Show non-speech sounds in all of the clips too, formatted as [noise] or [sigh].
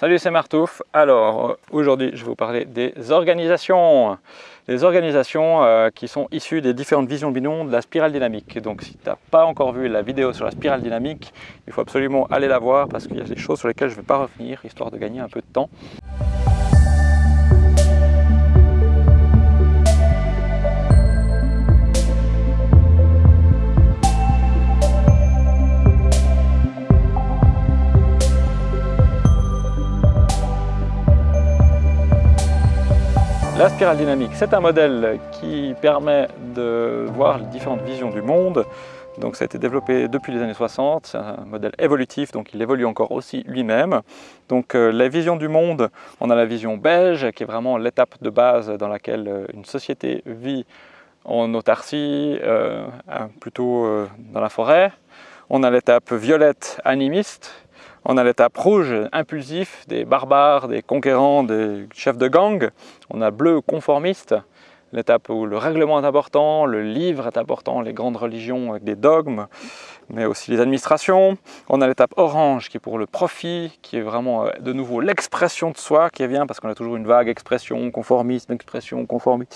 Salut, c'est Martouf. Alors, aujourd'hui, je vais vous parler des organisations. Les organisations euh, qui sont issues des différentes visions bidons de la spirale dynamique. Donc, si tu n'as pas encore vu la vidéo sur la spirale dynamique, il faut absolument aller la voir parce qu'il y a des choses sur lesquelles je ne vais pas revenir, histoire de gagner un peu de temps. La spirale dynamique, c'est un modèle qui permet de voir les différentes visions du monde. Donc ça a été développé depuis les années 60, c'est un modèle évolutif, donc il évolue encore aussi lui-même. Donc euh, la vision du monde, on a la vision beige, qui est vraiment l'étape de base dans laquelle euh, une société vit en autarcie, euh, plutôt dans la forêt. On a l'étape violette animiste, on a l'étape rouge, impulsif, des barbares, des conquérants, des chefs de gang. On a bleu, conformiste, l'étape où le règlement est important, le livre est important, les grandes religions avec des dogmes, mais aussi les administrations. On a l'étape orange qui est pour le profit, qui est vraiment euh, de nouveau l'expression de soi qui vient parce qu'on a toujours une vague expression, conformisme, expression, conformisme.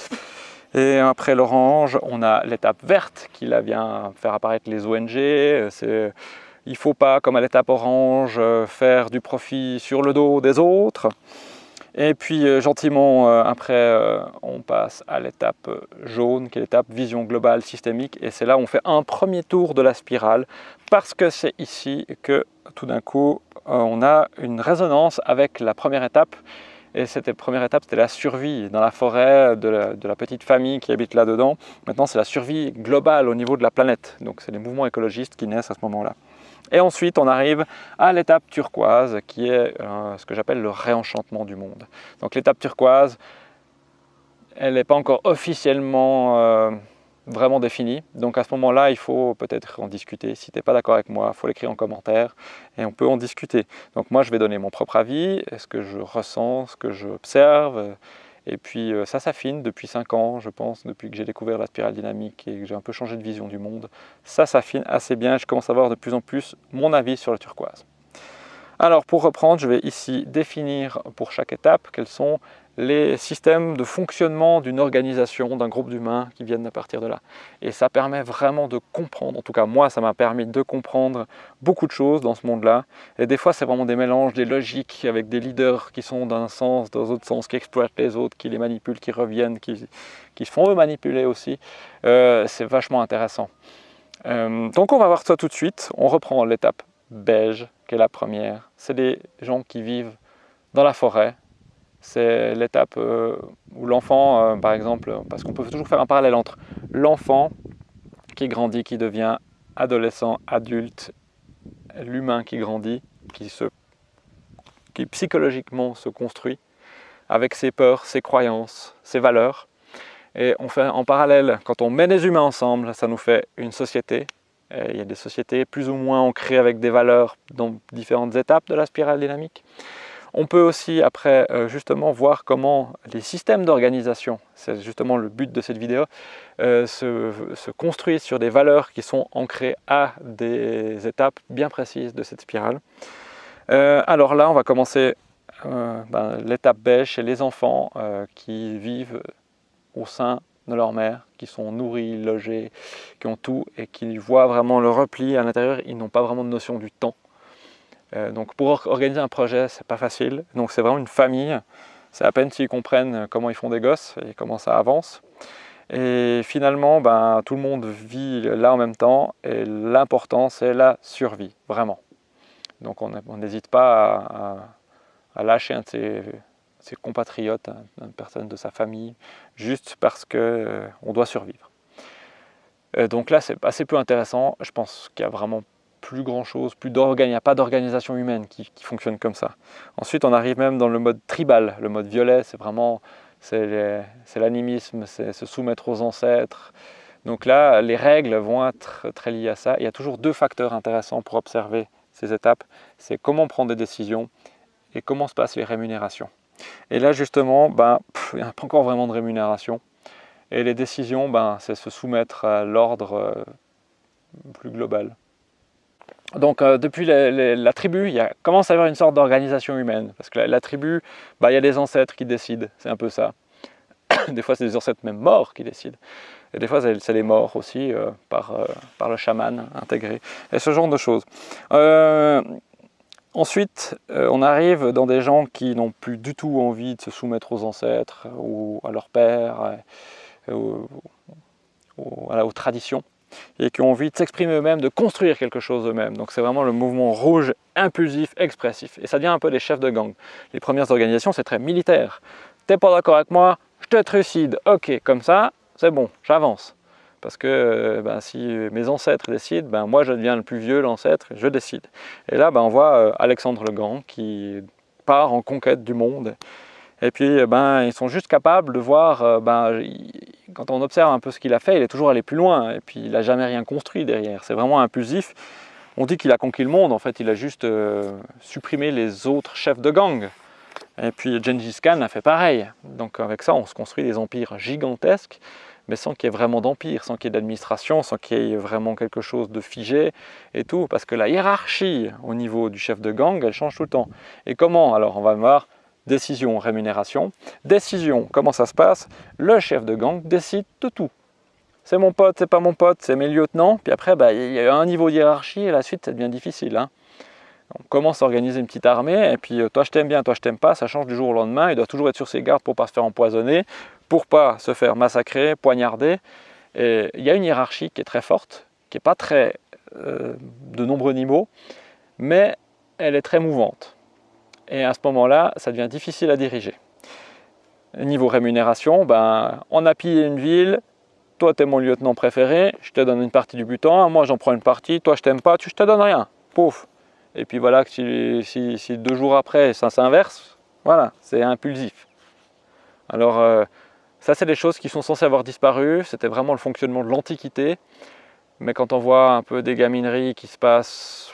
Et après l'orange, on a l'étape verte qui vient faire apparaître les ONG, c'est il ne faut pas, comme à l'étape orange, euh, faire du profit sur le dos des autres. Et puis euh, gentiment, euh, après, on passe à l'étape jaune, qui est l'étape vision globale systémique. Et c'est là où on fait un premier tour de la spirale, parce que c'est ici que tout d'un coup, on a une résonance avec la première étape. Et cette première étape, c'était la survie dans la forêt de la, de la petite famille qui habite là-dedans. Maintenant, c'est la survie globale au niveau de la planète. Donc, c'est les mouvements écologistes qui naissent à ce moment-là. Et ensuite, on arrive à l'étape turquoise, qui est euh, ce que j'appelle le réenchantement du monde. Donc l'étape turquoise, elle n'est pas encore officiellement euh, vraiment définie. Donc à ce moment-là, il faut peut-être en discuter. Si tu n'es pas d'accord avec moi, il faut l'écrire en commentaire et on peut en discuter. Donc moi, je vais donner mon propre avis, ce que je ressens, ce que j'observe, et puis euh, ça s'affine depuis 5 ans, je pense, depuis que j'ai découvert la spirale dynamique et que j'ai un peu changé de vision du monde. Ça s'affine assez bien, je commence à avoir de plus en plus mon avis sur la turquoise. Alors pour reprendre, je vais ici définir pour chaque étape quels sont les systèmes de fonctionnement d'une organisation, d'un groupe d'humains qui viennent à partir de là. Et ça permet vraiment de comprendre, en tout cas moi ça m'a permis de comprendre beaucoup de choses dans ce monde-là. Et des fois c'est vraiment des mélanges, des logiques avec des leaders qui sont d'un sens, dans autre sens, qui exploitent les autres, qui les manipulent, qui reviennent, qui, qui se font eux manipuler aussi. Euh, c'est vachement intéressant. Euh, donc on va voir ça tout de suite. On reprend l'étape beige, qui est la première. C'est des gens qui vivent dans la forêt, c'est l'étape euh, où l'enfant, euh, par exemple, parce qu'on peut toujours faire un parallèle entre l'enfant qui grandit, qui devient adolescent, adulte, l'humain qui grandit, qui, psychologiquement se construit avec ses peurs, ses croyances, ses valeurs. Et on fait en parallèle, quand on met les humains ensemble, ça nous fait une société. il y a des sociétés plus ou moins ancrées avec des valeurs dans différentes étapes de la spirale dynamique. On peut aussi après euh, justement voir comment les systèmes d'organisation, c'est justement le but de cette vidéo, euh, se, construisent sur des valeurs qui sont ancrées à des étapes bien précises de cette spirale. Euh, alors là, on va commencer ben, l'étape beige chez les enfants qui vivent au sein de leur mère, qui sont nourris, logés, qui ont tout et qui voient vraiment le repli à l'intérieur, ils n'ont pas vraiment de notion du temps. Euh, donc pour organiser un projet, c'est pas facile. Donc c'est vraiment une famille. C'est à peine s'ils comprennent comment ils font des gosses et comment ça avance. Et finalement, ben, tout le monde vit là en même temps et l'important c'est la survie, vraiment. Donc on n'hésite pas à, lâcher un de ses, compatriotes, une personne de sa famille, juste parce qu'on euh, doit survivre. Euh, donc là c'est assez peu intéressant, je pense qu'il y a vraiment plus grand chose, plus d'organes, il n'y a pas d'organisation humaine qui, fonctionne comme ça. Ensuite, on arrive même dans le mode tribal, le mode violet, c'est vraiment c'est l'animisme, c'est se soumettre aux ancêtres. Donc là, les règles vont être très liées à ça. Il y a toujours deux facteurs intéressants pour observer ces étapes, c'est comment prendre des décisions et comment se passent les rémunérations. Et là, justement, ben, il n'y a pas encore vraiment de rémunération. Et les décisions, ben, c'est se soumettre à l'ordre euh, plus global. Donc euh, depuis la tribu, il commence à y avoir une sorte d'organisation humaine. Parce que la, tribu, bah, il y a des ancêtres qui décident, c'est un peu ça. [coughs] des fois, c'est des ancêtres même morts qui décident. Et des fois, c'est les morts aussi, euh, par, euh, par le chaman intégré. Et ce genre de choses. ensuite, on arrive dans des gens qui n'ont plus du tout envie de se soumettre aux ancêtres ou à leurs pères, ou, aux traditions et qui ont envie de s'exprimer eux-mêmes, de construire quelque chose eux-mêmes. Donc c'est vraiment le mouvement rouge impulsif, expressif. Et ça devient un peu des chefs de gang. Les premières organisations, c'est très militaire. T'es pas d'accord avec moi, je te trucide. Ok, comme ça, c'est bon, j'avance. Parce que euh, ben, si mes ancêtres décident, ben, moi je deviens le plus vieux, l'ancêtre, je décide. Et là, ben, on voit euh, Alexandre le Grand qui part en conquête du monde. Et puis, ben, ils sont juste capables de voir, euh, ben, quand on observe un peu ce qu'il a fait, il est toujours allé plus loin, et puis il n'a jamais rien construit derrière. C'est vraiment impulsif. On dit qu'il a conquis le monde, en fait, il a juste euh, supprimé les autres chefs de gang. Et puis Gengis Khan a fait pareil. Donc avec ça, on se construit des empires gigantesques, mais sans qu'il y ait vraiment d'empire, sans qu'il y ait d'administration, sans qu'il y ait vraiment quelque chose de figé et tout, parce que la hiérarchie au niveau du chef de gang, elle change tout le temps. Et comment? Alors on va voir décision, rémunération. Décision, comment ça se passe? Le chef de gang décide de tout. C'est mon pote, c'est pas mon pote, c'est mes lieutenants. Puis après, bah, il y a un niveau hiérarchie et la suite, ça devient difficile. Hein. On commence à organiser une petite armée et puis euh, toi je t'aime bien, toi je t'aime pas, ça change du jour au lendemain. Il doit toujours être sur ses gardes pour pas se faire empoisonner, pour pas se faire massacrer, poignarder. Et il y a une hiérarchie qui est très forte, qui n'est pas très euh, de nombreux niveaux, mais elle est très mouvante et à ce moment-là, ça devient difficile à diriger. Niveau rémunération, ben, on a pillé une ville, toi tu es mon lieutenant préféré, je te donne une partie du butin, moi j'en prends une partie, toi je t'aime pas, tu, je te donne rien, pouf. Et puis voilà, si, si, deux jours après ça s'inverse, voilà, c'est impulsif. Alors euh, ça c'est des choses qui sont censées avoir disparu, c'était vraiment le fonctionnement de l'Antiquité, mais quand on voit un peu des gamineries qui se passent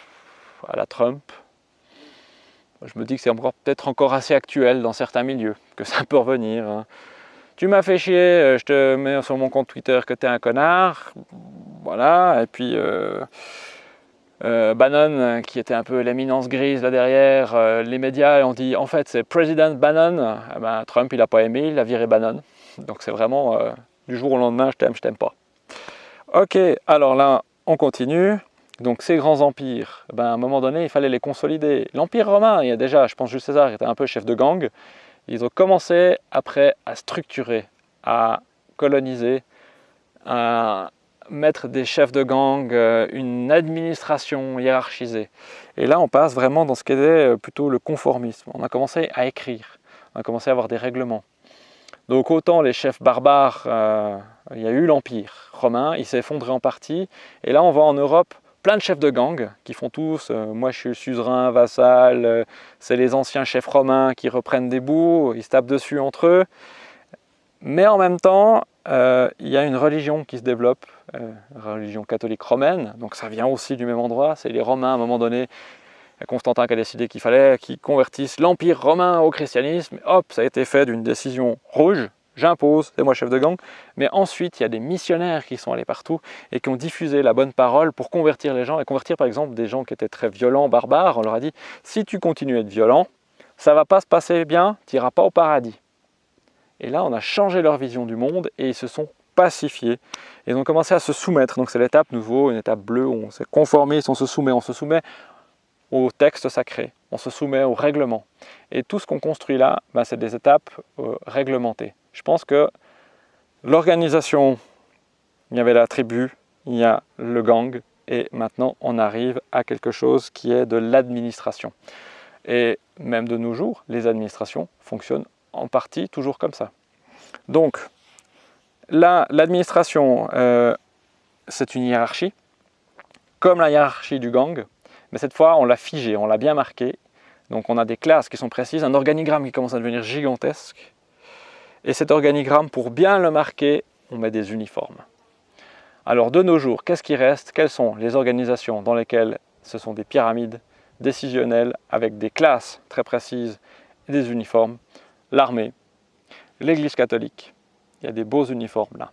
à la Trump, je me dis que c'est peut-être encore assez actuel dans certains milieux, que ça peut revenir. Hein. Tu m'as fait chier, euh, je te mets sur mon compte Twitter que tu es un connard. Voilà, et puis euh, euh, Bannon, qui était un peu l'éminence grise là derrière, les médias ont dit en fait c'est President Bannon. Eh ben, Trump il n'a pas aimé, il a viré Bannon. Donc c'est vraiment du jour au lendemain, je t'aime, je t'aime pas. Ok, alors là, on continue. Donc ces grands empires, ben, à un moment donné, il fallait les consolider. L'Empire romain, il y a déjà, je pense Jules César était un peu chef de gang, ils ont commencé après à structurer, à coloniser, à mettre des chefs de gang, euh, une administration hiérarchisée. Et là, on passe vraiment dans ce qu'était euh, plutôt le conformisme. On a commencé à écrire, on a commencé à avoir des règlements. Donc autant les chefs barbares, euh, il y a eu l'Empire romain, il s'est effondré en partie, et là on va en Europe plein de chefs de gang qui font tous euh, moi je suis suzerain, vassal, euh, c'est les anciens chefs romains qui reprennent des bouts, ils se tapent dessus entre eux. Mais en même temps, euh, il y a une religion qui se développe, religion catholique romaine, donc ça vient aussi du même endroit, c'est les Romains à un moment donné, Constantin qui a décidé qu'il fallait qu'ils convertissent l'Empire romain au christianisme, hop, ça a été fait d'une décision rouge, j'impose, c'est moi chef de gang. Mais ensuite, il y a des missionnaires qui sont allés partout et qui ont diffusé la bonne parole pour convertir les gens. Et convertir par exemple des gens qui étaient très violents, barbares. On leur a dit, si tu continues à être violent, ça va pas se passer bien, tu n'iras pas au paradis. Et là, on a changé leur vision du monde et ils se sont pacifiés. Et ils ont commencé à se soumettre. Donc c'est l'étape nouveau, une étape bleue où on s'est conformé, on se soumet, on se soumet au texte sacré, on se soumet au règlement. Et tout ce qu'on construit là, ben, c'est des étapes euh, réglementées. Je pense que l'organisation, il y avait la tribu, il y a le gang, et maintenant on arrive à quelque chose qui est de l'administration. Et même de nos jours, les administrations fonctionnent en partie toujours comme ça. Donc, là, l'administration, euh, c'est une hiérarchie, comme la hiérarchie du gang, mais cette fois, on l'a figé, on l'a bien marqué. Donc on a des classes qui sont précises, un organigramme qui commence à devenir gigantesque, et cet organigramme, pour bien le marquer, on met des uniformes. Alors de nos jours, qu'est-ce qui reste? Quelles sont les organisations dans lesquelles ce sont des pyramides décisionnelles avec des classes très précises et des uniformes? L'armée, l'église catholique, il y a des beaux uniformes là.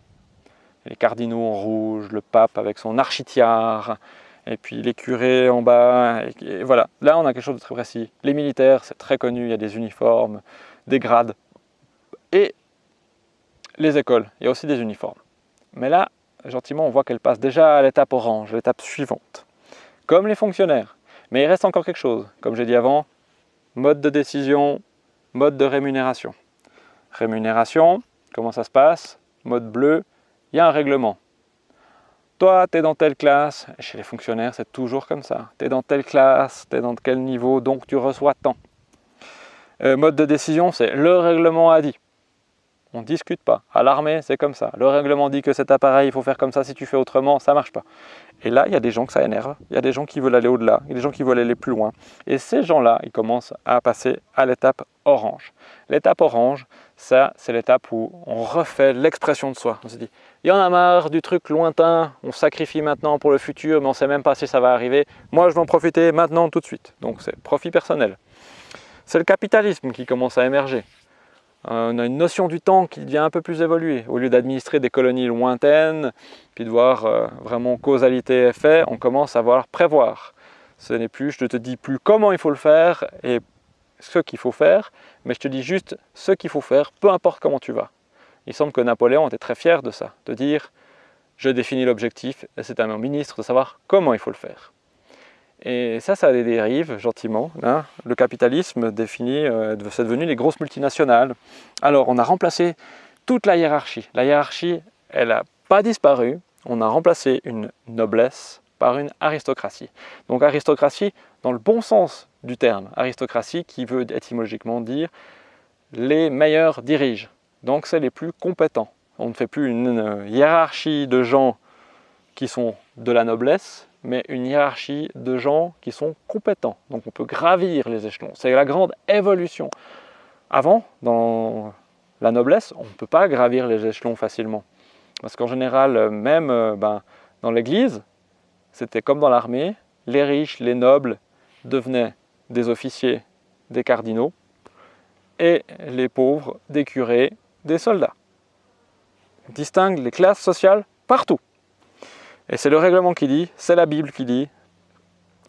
Les cardinaux en rouge, le pape avec son architiare, et puis les curés en bas, et, voilà. Là, on a quelque chose de très précis. Les militaires, c'est très connu, il y a des uniformes, des grades, et les écoles, il y a aussi des uniformes. Mais là, gentiment, on voit qu'elle passe déjà à l'étape orange, l'étape suivante. Comme les fonctionnaires. Mais il reste encore quelque chose. Comme j'ai dit avant, mode de décision, mode de rémunération. Rémunération, comment ça se passe? Mode bleu, il y a un règlement. Toi, tu es dans telle classe, chez les fonctionnaires, c'est toujours comme ça. Tu es dans telle classe, tu es dans quel niveau, donc tu reçois tant. Euh, mode de décision, c'est le règlement a dit. On ne discute pas. À l'armée, c'est comme ça. Le règlement dit que cet appareil, il faut faire comme ça. Si tu fais autrement, ça marche pas. Et là, il y a des gens que ça énerve. Il y a des gens qui veulent aller au-delà. Il y a des gens qui veulent aller plus loin. Et ces gens-là, ils commencent à passer à l'étape orange. L'étape orange, ça, c'est l'étape où on refait l'expression de soi. On se dit, il y en a marre du truc lointain, on sacrifie maintenant pour le futur, mais on ne sait même pas si ça va arriver. Moi, je vais en profiter maintenant, tout de suite. Donc, c'est profit personnel. C'est le capitalisme qui commence à émerger. Euh, on a une notion du temps qui devient un peu plus évoluée. Au lieu d'administrer des colonies lointaines, puis de voir euh, vraiment causalité-effet, on commence à voir prévoir. Ce n'est plus, je ne te dis plus comment il faut le faire et ce qu'il faut faire, mais je te dis juste ce qu'il faut faire, peu importe comment tu vas. Il semble que Napoléon était très fier de ça, de dire je définis l'objectif et c'est à mon ministre de savoir comment il faut le faire. Et ça, ça a des gentiment. Hein. Le capitalisme définit, euh, c'est devenu les grosses multinationales. Alors, on a remplacé toute la hiérarchie. La hiérarchie, elle n'a pas disparu. On a remplacé une noblesse par une aristocratie. Donc aristocratie dans le bon sens du terme. Aristocratie qui veut étymologiquement dire les meilleurs dirigent. Donc c'est les plus compétents. On ne fait plus une hiérarchie de gens qui sont de la noblesse, mais une hiérarchie de gens qui sont compétents. Donc on peut gravir les échelons. C'est la grande évolution. Avant, dans la noblesse, on ne peut pas gravir les échelons facilement. Parce qu'en général, même euh, ben, dans l'église, c'était comme dans l'armée, les riches, les nobles devenaient des officiers, des cardinaux, et les pauvres, des curés, des soldats. Distingue les classes sociales partout. Et c'est le règlement qui dit, c'est la Bible qui dit.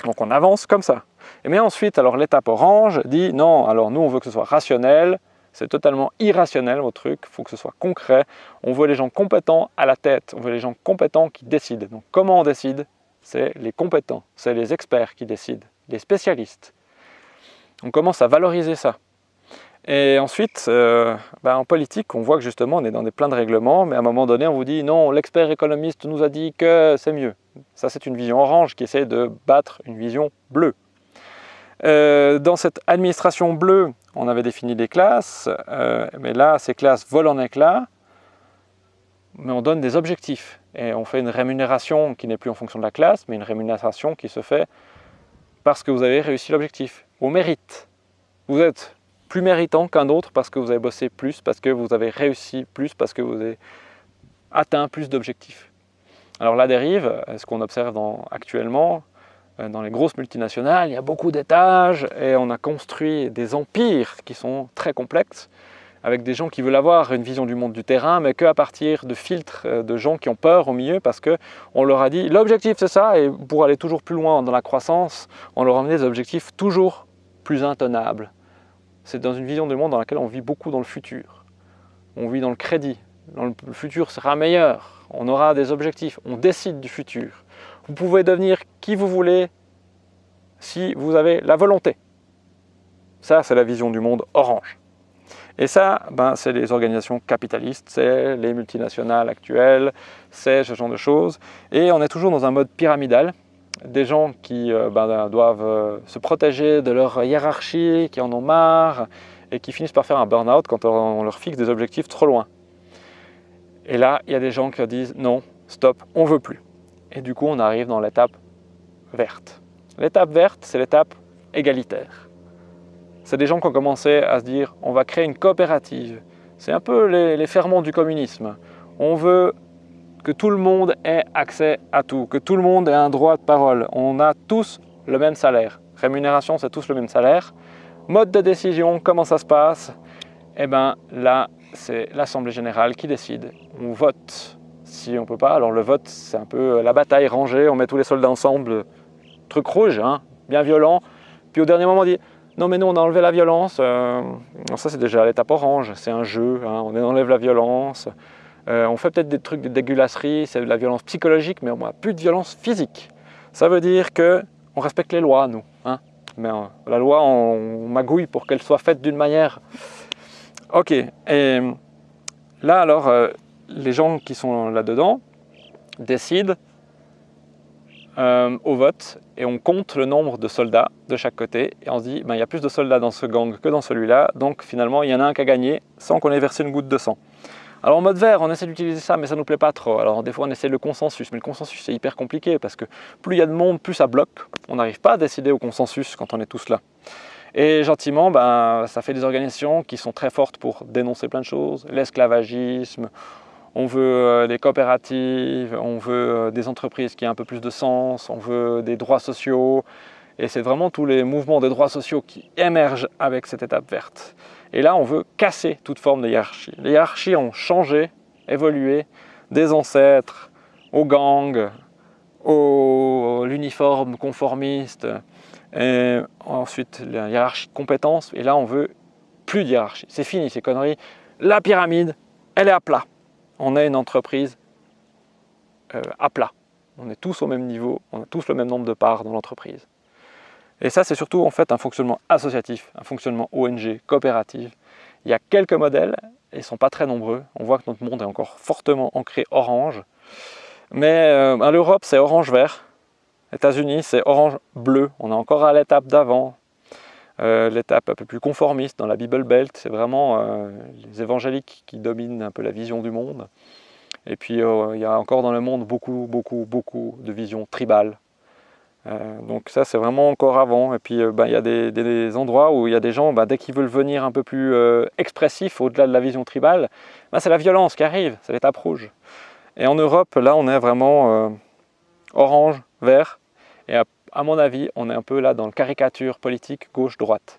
Donc on avance comme ça. Et mais ensuite, alors l'étape orange dit, non, alors nous on veut que ce soit rationnel, c'est totalement irrationnel votre truc, il faut que ce soit concret. On veut les gens compétents à la tête, on veut les gens compétents qui décident. Donc comment on décide? C'est les compétents, c'est les experts qui décident, les spécialistes. On commence à valoriser ça. Et ensuite, euh, ben, en politique, on voit que justement, on est dans des plein de règlements, mais à un moment donné, on vous dit non, l'expert économiste nous a dit que c'est mieux. Ça, c'est une vision orange qui essaie de battre une vision bleue. Euh, dans cette administration bleue, on avait défini des classes, euh, mais là, ces classes volent en éclats, mais on donne des objectifs. Et on fait une rémunération qui n'est plus en fonction de la classe, mais une rémunération qui se fait parce que vous avez réussi l'objectif, au mérite. Vous êtes plus méritant qu'un autre parce que vous avez bossé plus, parce que vous avez réussi plus, parce que vous avez atteint plus d'objectifs. Alors la dérive, ce qu'on observe actuellement, euh, dans les grosses multinationales, il y a beaucoup d'étages et on a construit des empires qui sont très complexes avec des gens qui veulent avoir une vision du monde du terrain, mais qu'à partir de filtres euh, de gens qui ont peur au milieu parce qu'on leur a dit l'objectif c'est ça et pour aller toujours plus loin dans la croissance, on leur a amené des objectifs toujours plus intenables, c'est dans une vision du monde dans laquelle on vit beaucoup dans le futur. On vit dans le crédit. le futur sera meilleur. On aura des objectifs. On décide du futur. Vous pouvez devenir qui vous voulez si vous avez la volonté. Ça, c'est la vision du monde orange. Et ça, ben, c'est les organisations capitalistes, c'est les multinationales actuelles, c'est ce genre de choses. Et on est toujours dans un mode pyramidal des gens qui euh, ben, doivent euh, se protéger de leur hiérarchie, qui en ont marre et qui finissent par faire un burn-out quand on leur fixe des objectifs trop loin. Et là, il y a des gens qui disent non, stop, on veut plus. Et du coup, on arrive dans l'étape verte. L'étape verte, c'est l'étape égalitaire. C'est des gens qui ont commencé à se dire on va créer une coopérative. C'est un peu les, les ferments du communisme. On veut que tout le monde ait accès à tout, que tout le monde ait un droit de parole. On a tous le même salaire. Rémunération, c'est tous le même salaire. Mode de décision, comment ça se passe? Eh bien là, c'est l'Assemblée Générale qui décide. On vote Si on ne peut pas, alors le vote, c'est un peu la bataille rangée, on met tous les soldats ensemble, truc rouge, hein, bien violent. Puis au dernier moment, on dit non mais nous on a enlevé la violence. Euh, ça c'est déjà l'étape orange, c'est un jeu, hein, on enlève la violence. Euh, on fait peut-être des trucs de dégueulasserie, c'est de la violence psychologique, mais on n'a plus de violence physique. Ça veut dire qu'on respecte les lois, nous. Hein. mais euh, la loi, on, magouille pour qu'elle soit faite d'une manière... Ok, et là alors, les gens qui sont là-dedans décident euh, au vote et on compte le nombre de soldats de chaque côté et on se dit ben, il y a plus de soldats dans ce gang que dans celui-là donc finalement il y en a un qui a gagné sans qu'on ait versé une goutte de sang. Alors en mode vert on essaie d'utiliser ça mais ça nous plaît pas trop alors des fois on essaie le consensus mais le consensus c'est hyper compliqué parce que plus il y a de monde plus ça bloque on n'arrive pas à décider au consensus quand on est tous là. Et gentiment, ben, ça fait des organisations qui sont très fortes pour dénoncer plein de choses, l'esclavagisme, on veut euh, des coopératives, on veut euh, des entreprises qui aient un peu plus de sens, on veut des droits sociaux. Et c'est vraiment tous les mouvements des droits sociaux qui émergent avec cette étape verte. Et là, on veut casser toute forme de hiérarchie. Les hiérarchies ont changé, évolué, des ancêtres aux gangs, au l'uniforme conformiste, et ensuite la hiérarchie de compétences. Et là, on veut plus de hiérarchie. C'est fini ces conneries. La pyramide, elle est à plat on est une entreprise euh, à plat. On est tous au même niveau, on a tous le même nombre de parts dans l'entreprise. Et ça, c'est surtout en fait un fonctionnement associatif, un fonctionnement ONG, coopérative. Il y a quelques modèles, et ils ne sont pas très nombreux. On voit que notre monde est encore fortement ancré orange. Mais euh, à l'Europe, c'est orange-vert. États-Unis, c'est orange-bleu. On est encore à l'étape d'avant. Euh, l'étape un peu plus conformiste dans la Bible Belt, c'est vraiment euh, les évangéliques qui dominent un peu la vision du monde. Et puis il y a encore dans le monde beaucoup, beaucoup, beaucoup de visions tribales. Donc ça c'est vraiment encore avant. Et puis ben, il y a des, endroits où il y a des gens, ben, dès qu'ils veulent venir un peu plus expressifs au-delà de la vision tribale, ben, c'est la violence qui arrive, c'est l'étape rouge. Et en Europe, là on est vraiment orange, vert, et à mon avis, on est un peu là dans le caricature politique gauche-droite.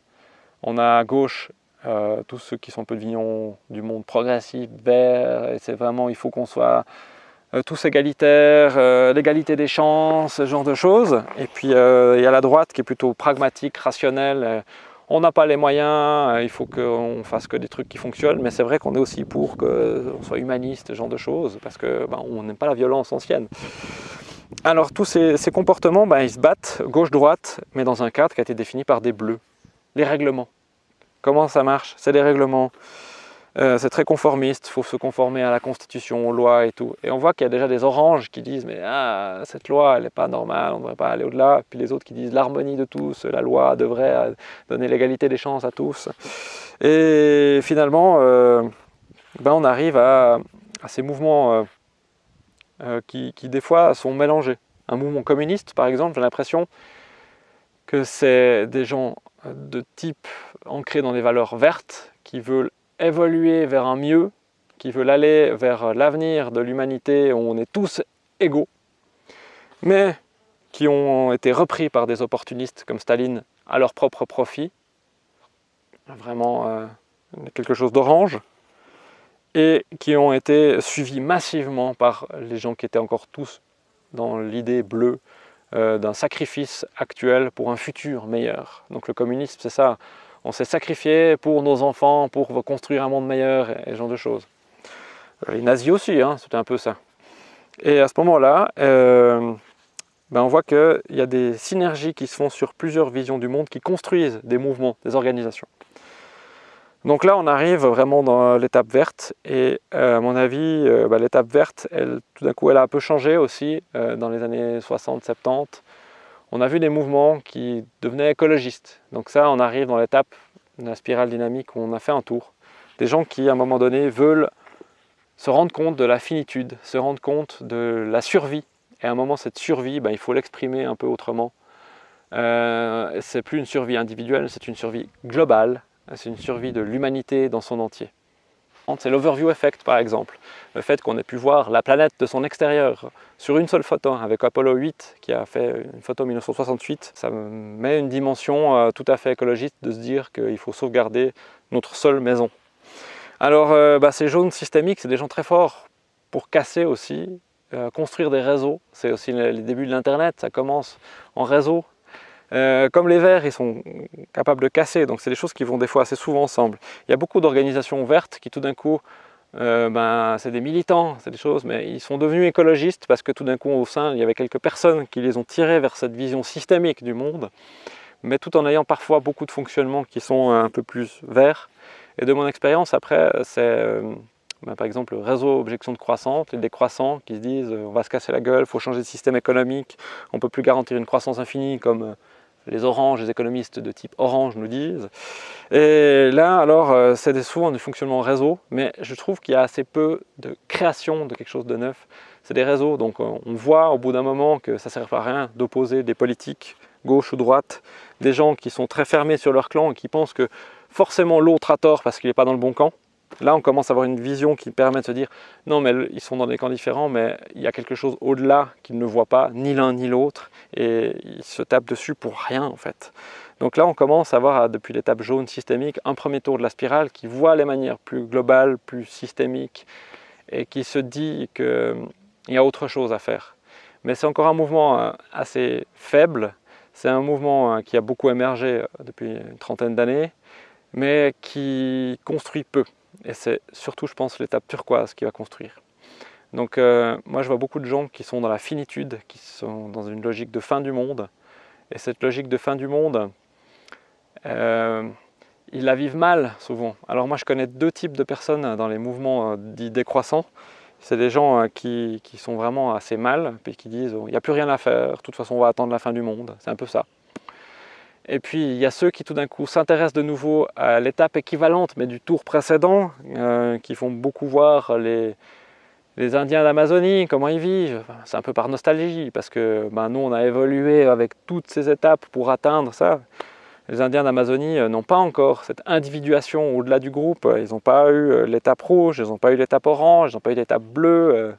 On a à gauche euh, tous ceux qui sont un peu de vignons du monde progressif, vert, et c'est vraiment, il faut qu'on soit euh, tous égalitaires, euh, l'égalité des chances, ce genre de choses. Et puis il y a la droite qui est plutôt pragmatique, rationnelle. on n'a pas les moyens, il faut qu'on fasse que des trucs qui fonctionnent, mais c'est vrai qu'on est aussi pour qu'on soit humaniste, ce genre de choses, parce qu'on ben, n'aime pas la violence ancienne. Alors tous ces, comportements, ben, ils se battent gauche-droite, mais dans un cadre qui a été défini par des bleus. Les règlements. Comment ça marche? C'est des règlements. Euh, c'est très conformiste, il faut se conformer à la constitution, aux lois et tout. Et on voit qu'il y a déjà des oranges qui disent « mais ah, cette loi, elle n'est pas normale, on ne devrait pas aller au-delà ». Puis les autres qui disent « l'harmonie de tous, la loi devrait euh, donner l'égalité des chances à tous ». Et finalement, euh, ben, on arrive à, ces mouvements euh, qui, des fois sont mélangés. Un mouvement communiste, par exemple, j'ai l'impression que c'est des gens de type ancrés dans des valeurs vertes qui veulent évoluer vers un mieux, qui veulent aller vers l'avenir de l'humanité où on est tous égaux, mais qui ont été repris par des opportunistes comme Staline à leur propre profit, vraiment euh, quelque chose d'orange, et qui ont été suivis massivement par les gens qui étaient encore tous dans l'idée bleue euh, d'un sacrifice actuel pour un futur meilleur. Donc le communisme, c'est ça. On s'est sacrifié pour nos enfants, pour construire un monde meilleur et, ce genre de choses. Les nazis aussi, hein, c'était un peu ça. Et à ce moment-là, euh, ben on voit qu'il y a des synergies qui se font sur plusieurs visions du monde qui construisent des mouvements, des organisations. Donc là, on arrive vraiment dans l'étape verte et euh, à mon avis, euh, bah, l'étape verte, elle, tout d'un coup, elle a un peu changé aussi euh, dans les années 60-70. On a vu des mouvements qui devenaient écologistes. Donc ça, on arrive dans l'étape de la spirale dynamique où on a fait un tour. Des gens qui, à un moment donné, veulent se rendre compte de la finitude, se rendre compte de la survie. Et à un moment, cette survie, bah, il faut l'exprimer un peu autrement. Euh, c'est plus une survie individuelle, c'est une survie globale, c'est une survie de l'humanité dans son entier. C'est l'overview effect par exemple, le fait qu'on ait pu voir la planète de son extérieur sur une seule photo avec Apollo 8 qui a fait une photo en 1968, ça met une dimension euh, tout à fait écologiste de se dire qu'il faut sauvegarder notre seule maison. Alors euh, bah, ces jaunes systémiques, c'est des gens très forts pour casser aussi, euh, construire des réseaux. C'est aussi les débuts de l'Internet, ça commence en réseau. Euh, comme les vers, ils sont capables de casser, donc c'est des choses qui vont des fois assez souvent ensemble. Il y a beaucoup d'organisations ouvertes qui tout d'un coup, euh, ben, c'est des militants, c'est des choses, mais ils sont devenus écologistes parce que tout d'un coup au sein, il y avait quelques personnes qui les ont tirés vers cette vision systémique du monde, mais tout en ayant parfois beaucoup de fonctionnements qui sont un peu plus verts. Et de mon expérience, après, c'est bah, par exemple, le réseau objection de croissance, les décroissants qui se disent euh, on va se casser la gueule, il faut changer de système économique, on ne peut plus garantir une croissance infinie comme euh, les oranges, les économistes de type orange nous disent. Et là, alors, euh, c'est souvent du fonctionnement réseau, mais je trouve qu'il y a assez peu de création de quelque chose de neuf. C'est des réseaux, donc on voit au bout d'un moment que ça ne sert à rien d'opposer des politiques, gauche ou droite, des gens qui sont très fermés sur leur clan et qui pensent que forcément l'autre a tort parce qu'il n'est pas dans le bon camp. Là, on commence à avoir une vision qui permet de se dire non, mais ils sont dans des camps différents, mais il y a quelque chose au-delà qu'ils ne voient pas, ni l'un ni l'autre, et ils se tapent dessus pour rien en fait. Donc là, on commence à voir depuis l'étape jaune systémique un premier tour de la spirale qui voit les manières plus globales, plus systémiques, et qui se dit qu'il y a autre chose à faire. Mais c'est encore un mouvement euh, assez faible, c'est un mouvement euh, qui a beaucoup émergé euh, depuis une trentaine d'années, mais qui construit peu. Et c'est surtout, je pense, l'étape turquoise qui va construire. Donc euh, moi, je vois beaucoup de gens qui sont dans la finitude, qui sont dans une logique de fin du monde. Et cette logique de fin du monde, euh, ils la vivent mal souvent. Alors moi, je connais deux types de personnes dans les mouvements euh, dits décroissants. C'est des gens qui, qui, sont vraiment assez mal, puis qui disent « il n'y a plus rien à faire, de toute façon on va attendre la fin du monde ». C'est un peu ça. Et puis il y a ceux qui tout d'un coup s'intéressent de nouveau à l'étape équivalente mais du tour précédent, euh, qui font beaucoup voir les, les Indiens d'Amazonie, comment ils vivent. C'est un peu par nostalgie parce que ben, nous on a évolué avec toutes ces étapes pour atteindre ça. Les Indiens d'Amazonie euh, n'ont pas encore cette individuation au-delà du groupe. Ils n'ont pas eu euh, l'étape rouge, ils n'ont pas eu l'étape orange, ils n'ont pas eu l'étape bleue.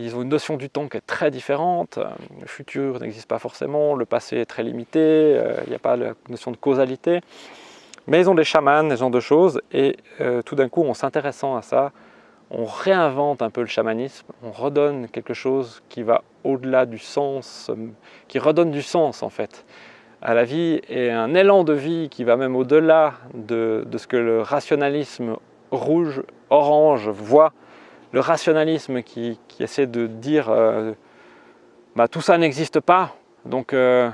Ils ont une notion du temps qui est très différente. Le futur n'existe pas forcément, le passé est très limité, euh, il n'y a pas la notion de causalité. Mais ils ont des chamans, des genre de choses, et euh, tout d'un coup, en s'intéressant à ça, on réinvente un peu le chamanisme, on redonne quelque chose qui va au-delà du sens, euh, qui redonne du sens en fait à la vie, et un élan de vie qui va même au-delà de, de ce que le rationalisme rouge, orange voit le rationalisme qui, essaie de dire euh, bah, tout ça n'existe pas, donc euh,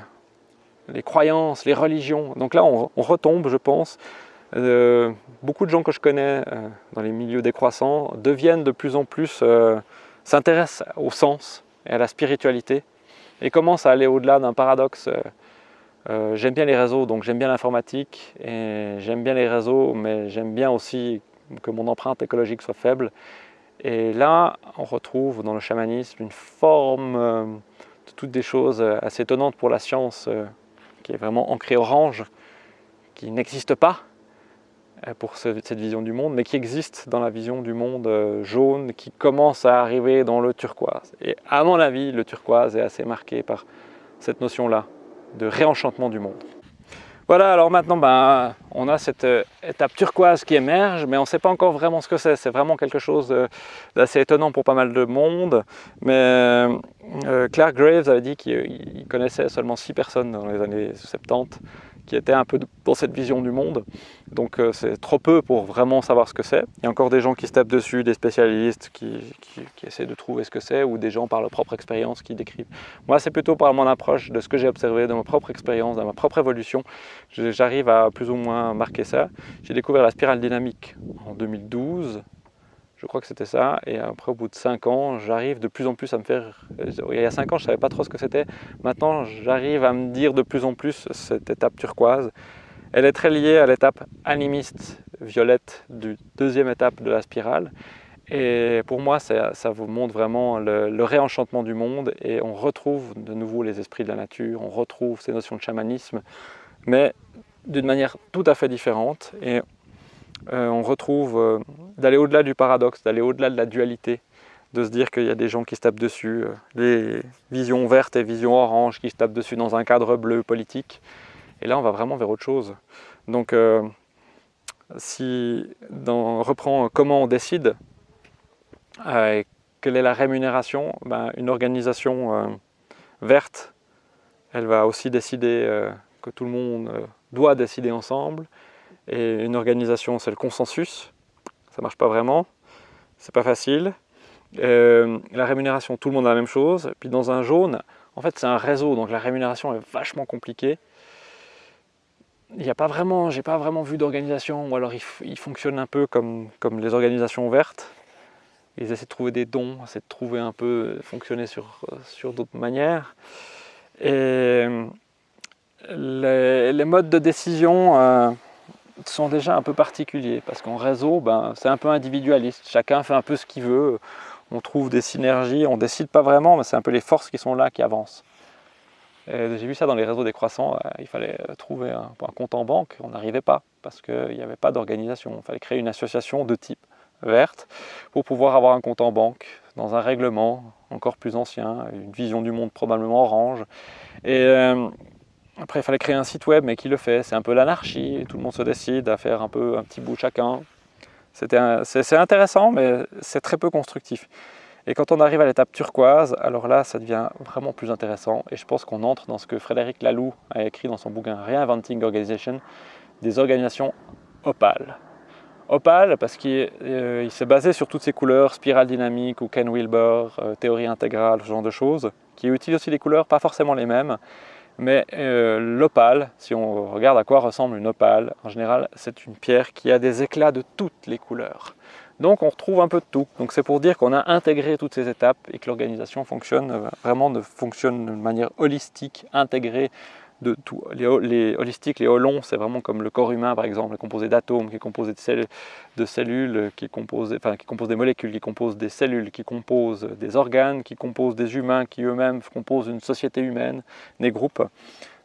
les croyances, les religions. Donc là, on, retombe, je pense. Euh, beaucoup de gens que je connais dans les milieux décroissants deviennent de plus en plus, s'intéressent au sens et à la spiritualité et commencent à aller au-delà d'un paradoxe. j'aime bien les réseaux, donc j'aime bien l'informatique et j'aime bien les réseaux, mais j'aime bien aussi que mon empreinte écologique soit faible et là, on retrouve dans le chamanisme une forme euh, de toutes des choses euh, assez étonnantes pour la science, euh, qui est vraiment ancrée orange, qui n'existe pas pour cette vision du monde, mais qui existe dans la vision du monde jaune, qui commence à arriver dans le turquoise. Et à mon avis, le turquoise est assez marqué par cette notion-là de réenchantement du monde. Voilà, alors maintenant, ben, on a cette euh, étape turquoise qui émerge, mais on ne sait pas encore vraiment ce que c'est. C'est vraiment quelque chose d'assez étonnant pour pas mal de monde. Mais euh, euh, Claire Graves avait dit qu'il connaissait seulement 6 personnes dans les années 70 qui était un peu dans cette vision du monde. Donc euh, c'est trop peu pour vraiment savoir ce que c'est. Il y a encore des gens qui se tapent dessus, des spécialistes qui, essaient de trouver ce que c'est, ou des gens par leur propre expérience qui décrivent. Moi c'est plutôt par mon approche de ce que j'ai observé, de ma propre expérience, de ma propre évolution. J'arrive à plus ou moins marquer ça. J'ai découvert la spirale dynamique en 2012, je crois que c'était ça. Et après, au bout de 5 ans, j'arrive de plus en plus à me faire... Il y a 5 ans, je ne savais pas trop ce que c'était. Maintenant, j'arrive à me dire de plus en plus cette étape turquoise. Elle est très liée à l'étape animiste violette du deuxième étape de la spirale. Et pour moi, ça, vous montre vraiment le, réenchantement du monde et on retrouve de nouveau les esprits de la nature, on retrouve ces notions de chamanisme, mais d'une manière tout à fait différente. Euh, on retrouve euh, d'aller au-delà du paradoxe, d'aller au-delà de la dualité, de se dire qu'il y a des gens qui se tapent dessus, euh, les visions vertes et visions oranges qui se tapent dessus dans un cadre bleu politique. Et là, on va vraiment vers autre chose. Donc, si on reprend comment on décide, quelle est la rémunération ben, Une organisation verte, elle va aussi décider que tout le monde doit décider ensemble. Et une organisation, c'est le consensus. Ça marche pas vraiment. C'est pas facile. la rémunération, tout le monde a la même chose. Puis dans un jaune, en fait, c'est un réseau, donc la rémunération est vachement compliquée. Il n'y a pas vraiment, j'ai pas vraiment vu d'organisation, ou alors il, fonctionne un peu comme, comme les organisations vertes. Ils essaient de trouver des dons, essaient de trouver un peu, fonctionner sur, sur d'autres manières. Et les, modes de décision euh, sont déjà un peu particuliers, parce qu'en réseau, ben, c'est un peu individualiste. Chacun fait un peu ce qu'il veut on trouve des synergies, on décide pas vraiment, mais c'est un peu les forces qui sont là qui avancent. J'ai vu ça dans les réseaux décroissants, euh, il fallait trouver un, compte en banque, on n'arrivait pas, parce qu'il n'y avait pas d'organisation. Il fallait créer une association de type verte pour pouvoir avoir un compte en banque dans un règlement encore plus ancien, une vision du monde probablement orange. Euh, après, il fallait créer un site web, mais qui le fait C'est un peu l'anarchie, tout le monde se décide à faire un peu un petit bout chacun. C'est intéressant, mais c'est très peu constructif. Et quand on arrive à l'étape turquoise, alors là, ça devient vraiment plus intéressant. Et je pense qu'on entre dans ce que Frédéric Laloux a écrit dans son bouquin Reinventing Organization, des organisations opales. Opales parce qu'il euh, s'est basé sur toutes ces couleurs, spirale dynamique ou Ken Wilber, euh, théorie intégrale, ce genre de choses, qui utilisent aussi des couleurs, pas forcément les mêmes, mais euh, l'opale, si on regarde à quoi ressemble une opale, en général, c'est une pierre qui a des éclats de toutes les couleurs. Donc on retrouve un peu de tout. Donc c'est pour dire qu'on a intégré toutes ces étapes et que l'organisation fonctionne euh, vraiment fonctionne de manière holistique, intégrée Les, holistiques, les holons, c'est vraiment comme le corps humain par exemple, composé d'atomes, qui est composé de, cellules, qui est composé, compose des molécules, qui composent des cellules, qui composent des organes, qui composent des humains, qui eux-mêmes composent une société humaine, des groupes.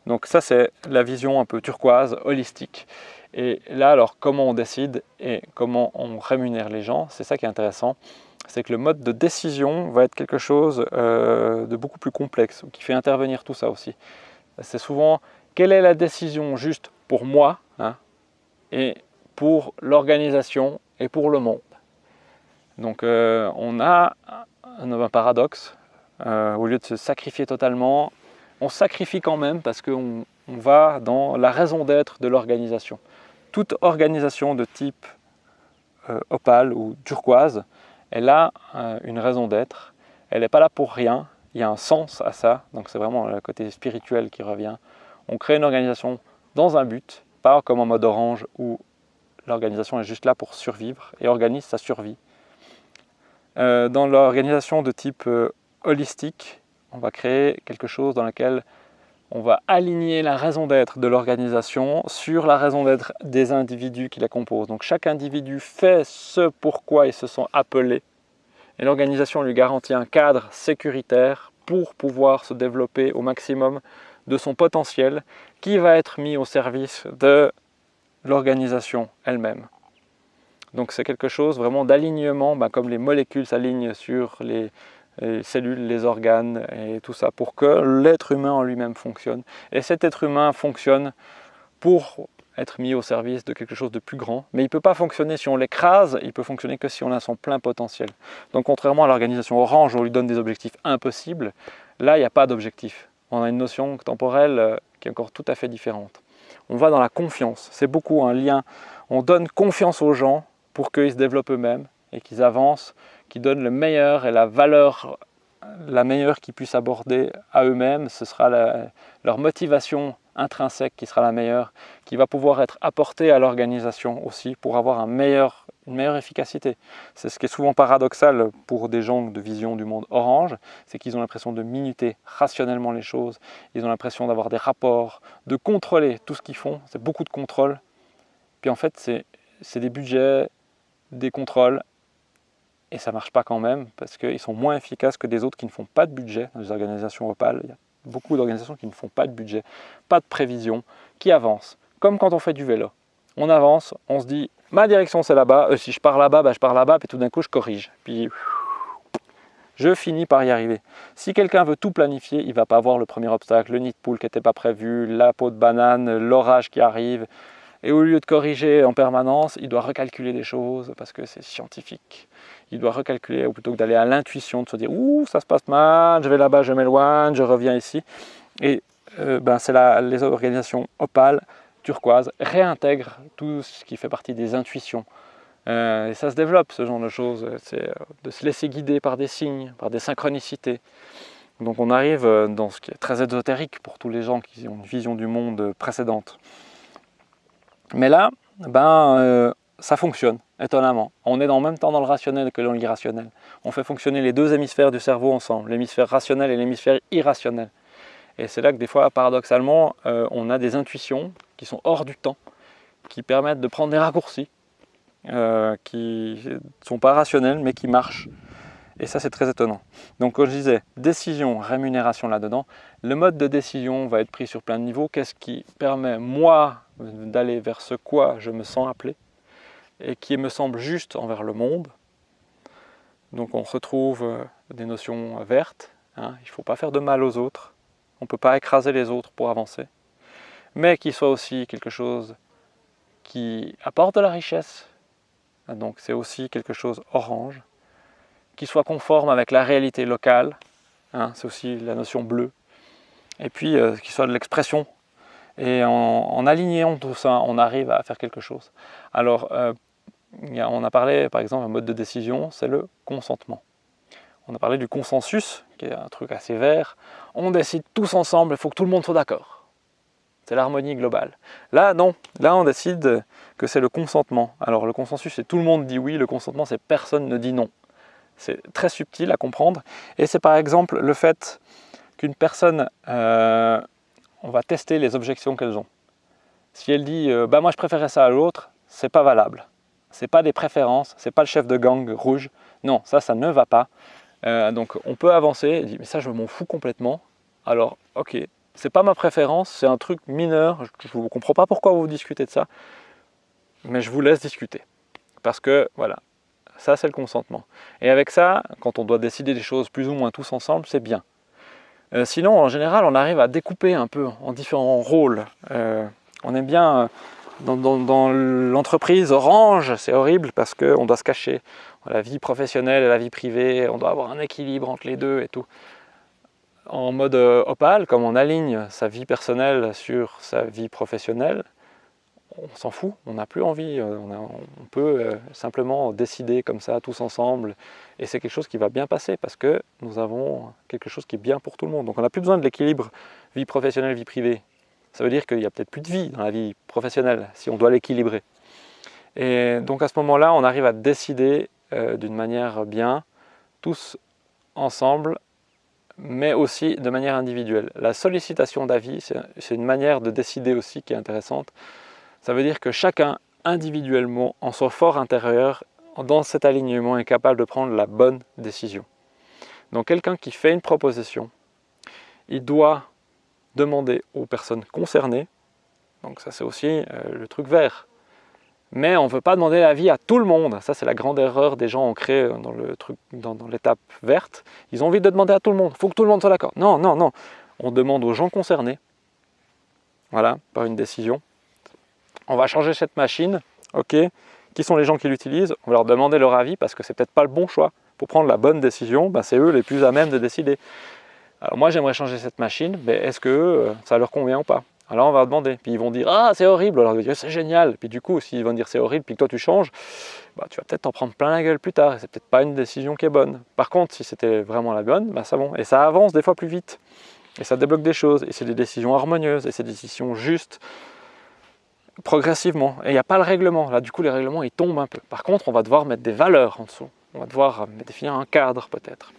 Donc ça c'est la vision un peu turquoise, holistique. Et là alors comment on décide et comment on rémunère les gens, c'est ça qui est intéressant c'est que le mode de décision va être quelque chose euh, de beaucoup plus complexe, qui fait intervenir tout ça aussi c'est souvent quelle est la décision juste pour moi hein, et pour l'organisation et pour le monde. Donc euh, on a un, paradoxe, euh, au lieu de se sacrifier totalement, on sacrifie quand même parce qu'on va dans la raison d'être de l'organisation. Toute organisation de type euh, opale ou turquoise, elle a une raison d'être, elle n'est pas là pour rien, il y a un sens à ça, donc c'est vraiment le côté spirituel qui revient. On crée une organisation dans un but, pas comme en mode orange où l'organisation est juste là pour survivre et organise sa survie. Euh, dans l'organisation de type euh, holistique, on va créer quelque chose dans lequel on va aligner la raison d'être de l'organisation sur la raison d'être des individus qui la composent. Donc chaque individu fait ce pourquoi ils se sont appelés et l'organisation lui garantit un cadre sécuritaire pour pouvoir se développer au maximum de son potentiel qui va être mis au service de l'organisation elle-même. Donc c'est quelque chose vraiment d'alignement, ben, comme les molécules s'alignent sur les, les, cellules, les organes et tout ça, pour que l'être humain en lui-même fonctionne. Et cet être humain fonctionne pour être mis au service de quelque chose de plus grand. Mais il ne peut pas fonctionner si on l'écrase, il peut fonctionner que si on a son plein potentiel. Donc contrairement à l'organisation Orange, où on lui donne des objectifs impossibles, là, il n'y a pas d'objectif. On a une notion temporelle euh, qui est encore tout à fait différente. On va dans la confiance. C'est beaucoup un lien. On donne confiance aux gens pour qu'ils se développent eux-mêmes et qu'ils avancent, qu'ils donnent le meilleur et la valeur la meilleure qu'ils puissent aborder à eux-mêmes. Ce sera leur motivation intrinsèque qui sera la meilleure, qui va pouvoir être apportée à l'organisation aussi pour avoir une meilleure efficacité. C'est ce qui est souvent paradoxal pour des gens de vision du monde orange, c'est qu'ils ont l'impression de minuter rationnellement les choses, ils ont l'impression d'avoir des rapports, de contrôler tout ce qu'ils font, c'est beaucoup de contrôle. Puis en fait, c'est des budgets, des contrôles, et ça marche pas quand même, parce qu'ils sont moins efficaces que des autres qui ne font pas de budget dans les organisations opales beaucoup d'organisations qui ne font pas de budget, pas de prévision, qui avancent, comme quand on fait du vélo. On avance, on se dit, ma direction c'est là-bas, euh, si je pars là-bas, bah, je pars là-bas, puis tout d'un coup je corrige. Puis je finis par y arriver. Si quelqu'un veut tout planifier, il ne va pas voir le premier obstacle, le nid de poule qui n'était pas prévu, la peau de banane, l'orage qui arrive, Et au lieu de corriger en permanence, il doit recalculer des choses parce que c'est scientifique. Il doit recalculer plutôt que d'aller à l'intuition, de se dire « Ouh, ça se passe mal, je vais là-bas, je m'éloigne, je reviens ici ». Et euh, ben, c'est les organisations opales, turquoises, réintègrent tout ce qui fait partie des intuitions. Euh, et ça se développe, ce genre de choses. C'est euh, de se laisser guider par des signes, par des synchronicités. Donc on arrive dans ce qui est très ésotérique pour tous les gens qui ont une vision du monde précédente. Mais là, ben, ça fonctionne, étonnamment. On est en même temps dans le rationnel que dans l'irrationnel. On fait fonctionner les deux hémisphères du cerveau ensemble, l'hémisphère rationnel et l'hémisphère irrationnel. Et c'est là que des fois, paradoxalement, euh, on a des intuitions qui sont hors du temps, qui permettent de prendre des raccourcis, euh, qui ne sont pas rationnels, mais qui marchent. Et ça, c'est très étonnant. Donc, comme je disais, décision, rémunération là-dedans. Le mode de décision va être pris sur plein de niveaux. Qu'est-ce qui permet, moi, d'aller vers ce quoi je me sens appelé? Et qui me semble juste envers le monde. Donc, on retrouve euh, des notions vertes. Hein. Il ne faut pas faire de mal aux autres on ne peut pas écraser les autres pour avancer, mais qu'il soit aussi quelque chose qui apporte de la richesse, donc c'est aussi quelque chose orange, qui soit conforme avec la réalité locale, hein, c'est aussi la notion bleue, et puis euh, qui soit de l'expression. Et en, alignant tout ça, on arrive à faire quelque chose. Euh, on a parlé, par exemple, un mode de décision, c'est le consentement. On a parlé du consensus, qui est un truc assez vert. On décide tous ensemble, il faut que tout le monde soit d'accord. C'est l'harmonie globale. Là, non. Là, on décide que c'est le consentement. Alors, le consensus, c'est tout le monde dit oui. Le consentement, c'est personne ne dit non. C'est très subtil à comprendre. Et c'est par exemple le fait qu'une personne, euh, on va tester les objections qu'elles ont. Si elle dit euh, bah moi je préférais ça à l'autre, c'est pas valable. C'est pas des préférences, c'est pas le chef de gang rouge. Non, ça, ça ne va pas. Euh, donc on peut avancer, mais ça je m'en fous complètement. Alors ok, c'est pas ma préférence, c'est un truc mineur, je ne comprends pas pourquoi vous discutez de ça, mais je vous laisse discuter. Parce que voilà, ça c'est le consentement. Et avec ça, quand on doit décider des choses plus ou moins tous ensemble, c'est bien. Euh, sinon, en général, on arrive à découper un peu en différents rôles. Euh, on aime bien, dans, l'entreprise orange, c'est horrible parce qu'on doit se cacher la vie professionnelle et la vie privée, on doit avoir un équilibre entre les deux et tout. En mode euh, opale, comme on aligne sa vie personnelle sur sa vie professionnelle, on s'en fout, on n'a plus envie, euh, on, peut euh, simplement décider comme ça tous ensemble et c'est quelque chose qui va bien passer parce que nous avons quelque chose qui est bien pour tout le monde. Donc on n'a plus besoin de l'équilibre vie professionnelle, vie privée. Ça veut dire qu'il n'y a peut-être plus de vie dans la vie professionnelle si on doit l'équilibrer. Et donc à ce moment-là, on arrive à décider euh, d'une manière bien, tous ensemble, mais aussi de manière individuelle. La sollicitation d'avis, c'est une manière de décider aussi qui est intéressante. Ça veut dire que chacun, individuellement, en son fort intérieur, dans cet alignement, est capable de prendre la bonne décision. Donc quelqu'un qui fait une proposition, il doit demander aux personnes concernées, donc ça c'est aussi euh, le truc vert, mais on ne veut pas demander l'avis à tout le monde. Ça, c'est la grande erreur des gens ancrés truc, dans, l'étape verte. Ils ont envie de demander à tout le monde. Il faut que tout le monde soit d'accord. Non, non, non. On demande aux gens concernés, voilà, par une décision. On va changer cette machine, ok. Qui sont les gens qui l'utilisent? On va leur demander leur avis parce que c'est peut-être pas le bon choix. Pour prendre la bonne décision, ben, c'est eux les plus à même de décider. Alors moi, j'aimerais changer cette machine, mais est-ce que euh, ça leur convient ou pas? Alors on va demander, puis ils vont dire « Ah, c'est horrible !» Alors on va dire « C'est génial !» Puis du coup, s'ils vont dire « C'est horrible !» puis que toi tu changes, bah, tu vas peut-être t'en prendre plein la gueule plus tard, et c'est peut-être pas une décision qui est bonne. Par contre, si c'était vraiment la bonne, bah, ça bon. Et ça avance des fois plus vite, et ça débloque des choses, et c'est des décisions harmonieuses, et c'est des décisions justes, progressivement. Et il n'y a pas le règlement, là du coup les règlements ils tombent un peu. Par contre, on va devoir mettre des valeurs en dessous, on va devoir définir un cadre peut-être.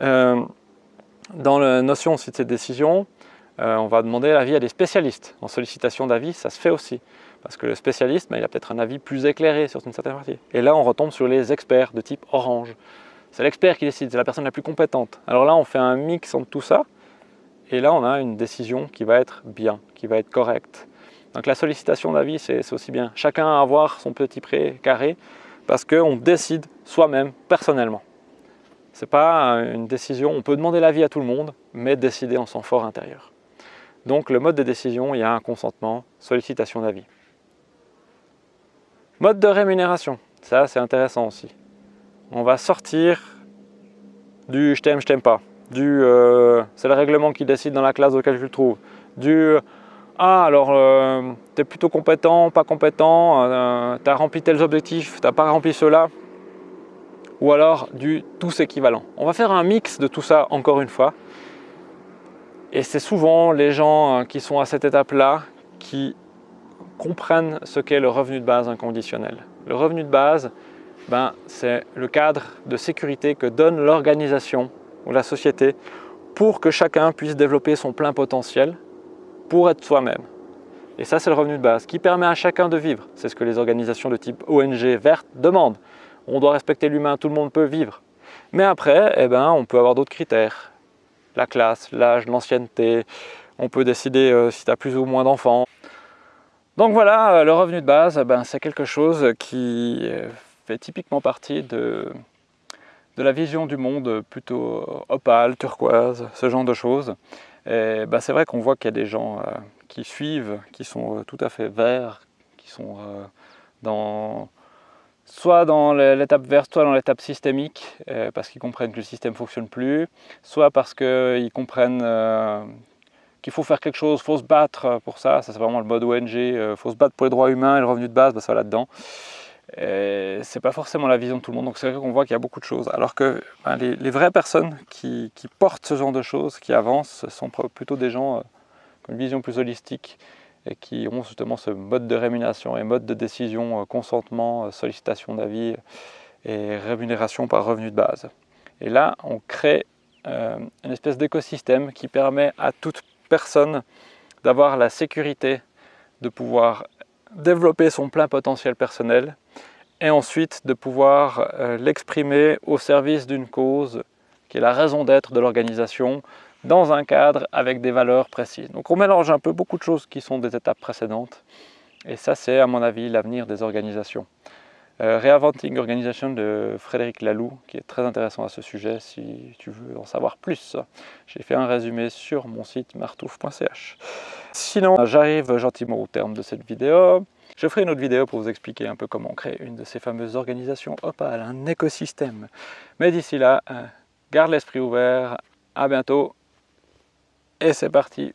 Euh, dans la notion aussi de ces décisions, euh, on va demander l'avis à des spécialistes. En sollicitation d'avis, ça se fait aussi. Parce que le spécialiste, ben, il a peut-être un avis plus éclairé sur une certaine partie. Et là, on retombe sur les experts de type orange. C'est l'expert qui décide, c'est la personne la plus compétente. Alors là, on fait un mix entre tout ça. Et là, on a une décision qui va être bien, qui va être correcte. Donc la sollicitation d'avis, c'est aussi bien. Chacun a avoir son petit pré carré parce qu'on décide soi-même, personnellement. Ce n'est pas une décision, on peut demander l'avis à tout le monde, mais décider en son fort intérieur. Donc le mode de décision, il y a un consentement, sollicitation d'avis. Mode de rémunération, ça c'est intéressant aussi. On va sortir du je t'aime, je t'aime pas, du euh, c'est le règlement qui décide dans la classe laquelle tu le trouves, du ah alors euh, tu es plutôt compétent, pas compétent, euh, tu as rempli tels objectifs, tu n'as pas rempli cela, ou alors du tous équivalent. On va faire un mix de tout ça encore une fois. Et c'est souvent les gens qui sont à cette étape-là qui comprennent ce qu'est le revenu de base inconditionnel. Le revenu de base, ben, c'est le cadre de sécurité que donne l'organisation ou la société pour que chacun puisse développer son plein potentiel pour être soi-même. Et ça, c'est le revenu de base qui permet à chacun de vivre. C'est ce que les organisations de type ONG verte demandent. On doit respecter l'humain, tout le monde peut vivre. Mais après, eh ben, on peut avoir d'autres critères. La classe, l'âge, l'ancienneté. On peut décider euh, si tu as plus ou moins d'enfants. Donc voilà, euh, le revenu de base, eh ben, c'est quelque chose qui euh, fait typiquement partie de, la vision du monde plutôt opale, turquoise, ce genre de choses. Et ben, c'est vrai qu'on voit qu'il y a des gens qui suivent, qui sont tout à fait verts, qui sont dans, soit dans l'étape verte, soit dans l'étape systémique, parce qu'ils comprennent que le système ne fonctionne plus, soit parce qu'ils comprennent qu'il faut faire quelque chose, il faut se battre pour ça, ça c'est vraiment le mode ONG, il euh, faut se battre pour les droits humains et le revenu de base, bah, ça va là-dedans. C'est pas forcément la vision de tout le monde, donc c'est vrai qu'on voit qu'il y a beaucoup de choses. Alors que ben, les, vraies personnes qui, portent ce genre de choses, qui avancent, sont plutôt des gens euh, qui ont une vision plus holistique et qui ont justement ce mode de rémunération et mode de décision, euh, consentement, sollicitation d'avis et rémunération par revenu de base. Et là, on crée une espèce d'écosystème qui permet à toute personne d'avoir la sécurité de pouvoir développer son plein potentiel personnel et ensuite de pouvoir euh, l'exprimer au service d'une cause qui est la raison d'être de l'organisation dans un cadre avec des valeurs précises. Donc on mélange un peu beaucoup de choses qui sont des étapes précédentes et ça c'est à mon avis l'avenir des organisations. Euh, Reinventing Organization de Frédéric Laloux, qui est très intéressant à ce sujet si tu veux en savoir plus. J'ai fait un résumé sur mon site martouf.ch. Sinon, j'arrive gentiment au terme de cette vidéo. Je ferai une autre vidéo pour vous expliquer un peu comment créer une de ces fameuses organisations opales, un écosystème. Mais d'ici là, euh, garde l'esprit ouvert, à bientôt, et c'est parti